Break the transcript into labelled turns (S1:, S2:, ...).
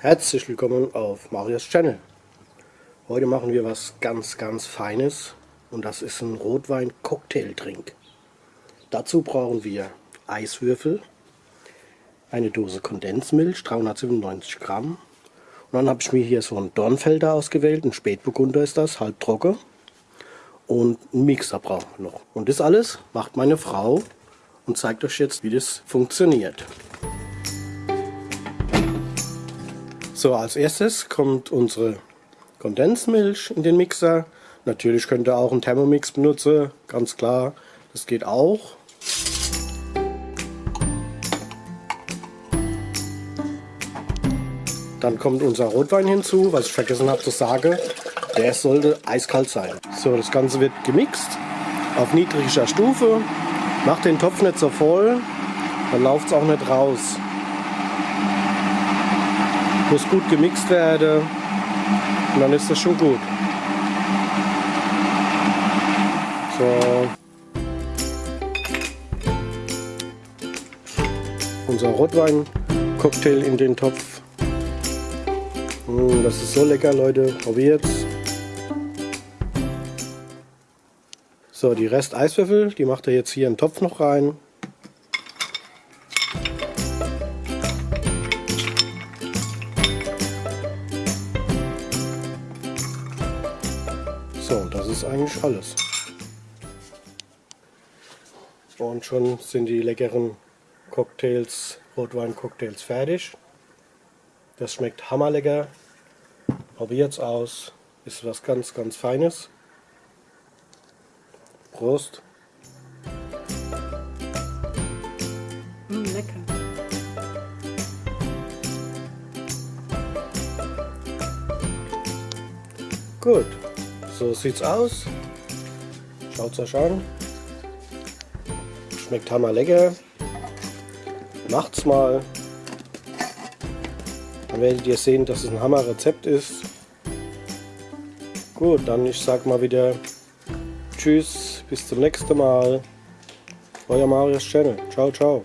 S1: Herzlich willkommen auf Marius Channel. Heute machen wir was ganz, ganz Feines und das ist ein Rotwein-Cocktail-Drink. Dazu brauchen wir Eiswürfel, eine Dose Kondensmilch, 397 Gramm. Und dann habe ich mir hier so einen Dornfelder ausgewählt, ein Spätburgunder ist das, halb trocken. Und einen Mixer brauchen wir noch. Und das alles macht meine Frau und zeigt euch jetzt, wie das funktioniert. So, als erstes kommt unsere Kondensmilch in den Mixer. Natürlich könnt ihr auch einen Thermomix benutzen, ganz klar, das geht auch. Dann kommt unser Rotwein hinzu, was ich vergessen habe zu sagen. Der sollte eiskalt sein. So, das Ganze wird gemixt auf niedriger Stufe. Macht den Topf nicht so voll, dann läuft es auch nicht raus. Muss gut gemixt werden und dann ist das schon gut. So. Unser Rotwein-Cocktail in den Topf. Mm, das ist so lecker, Leute. Probiert's. So, die Rest Eiswürfel, die macht er jetzt hier in den Topf noch rein. So, das ist eigentlich alles. Und schon sind die leckeren Cocktails, Rotwein-Cocktails fertig. Das schmeckt hammerlecker. Probiert's aus. Ist was ganz, ganz Feines. Prost.
S2: Mm, lecker.
S1: Gut. So sieht's aus. Schaut's euch an. Schmeckt hammer lecker. Macht's mal. Dann werdet ihr sehen, dass es ein Hammer Rezept ist. Gut, dann ich sag mal wieder Tschüss, bis zum nächsten Mal. Euer Marius Channel. Ciao, ciao.